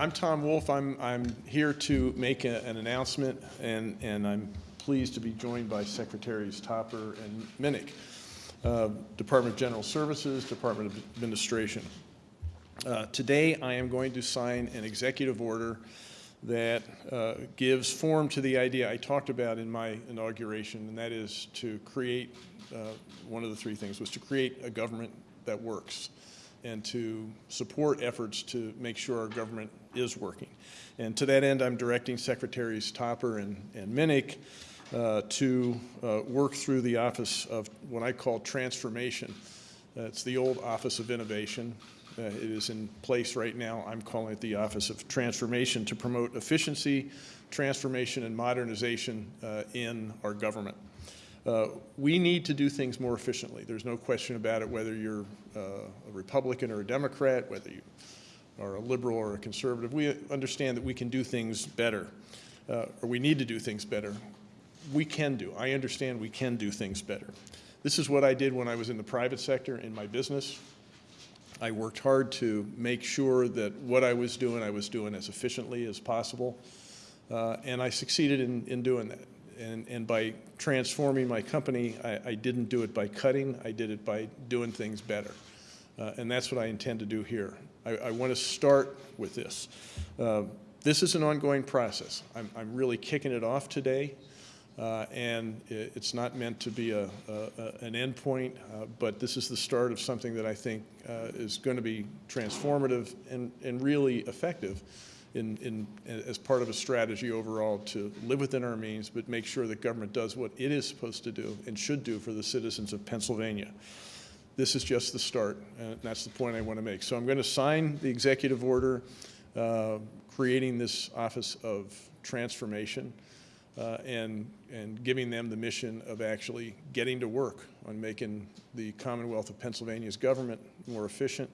I'm Tom Wolf. I'm, I'm here to make a- an announcement, and, and I'm pleased to be joined by Secretaries Topper and Minnick, uh, Department of General Services, Department of Administration. Uh, Today, I am going to sign an executive order that uh, gives form to the idea I talked about in my inauguration, and that is to create, uh, one of the three things was to create a government that works and to support efforts to make sure our government is working. And to that end, I'm directing Secretaries Topper and, and Minnick uh, to uh, work through the Office of what I call transformation. Uh, It's the old Office of Innovation. Uh, It is in place right now. I'm calling it the Office of Transformation to promote efficiency, transformation, and modernization uh, in our government. Uh, We need to do things more efficiently. There's no question about it, whether you're uh, a Republican or a Democrat, whether you are a liberal or a conservative. We understand that we can do things better, uh, or we need to do things better. We can do. I understand we can do things better. This is what I did when I was in the private sector in my business. I worked hard to make sure that what I was doing, I was doing as efficiently as possible. Uh, and I succeeded in, in doing that. And, and by transforming my company, I, I didn't do it by cutting, I did it by doing things better. Uh, and that's what I intend to do here. I, I want to start with this. Uh, this is an ongoing process. I'm, I'm really kicking it off today. Uh, and i- it's not meant to be a, a, a- an endpoint, uh, but this is the start of something that I think uh, is going to be transformative and, and really effective in, in, as part of a strategy overall to live within our means, but make sure that government does what it is supposed to do and should do for the citizens of Pennsylvania. This is just the start, and that's the point I want to make. So I'm going to sign the executive order uh, creating this Office of Transformation uh, and, and giving them the mission of actually getting to work on making the Commonwealth of Pennsylvania's government more efficient,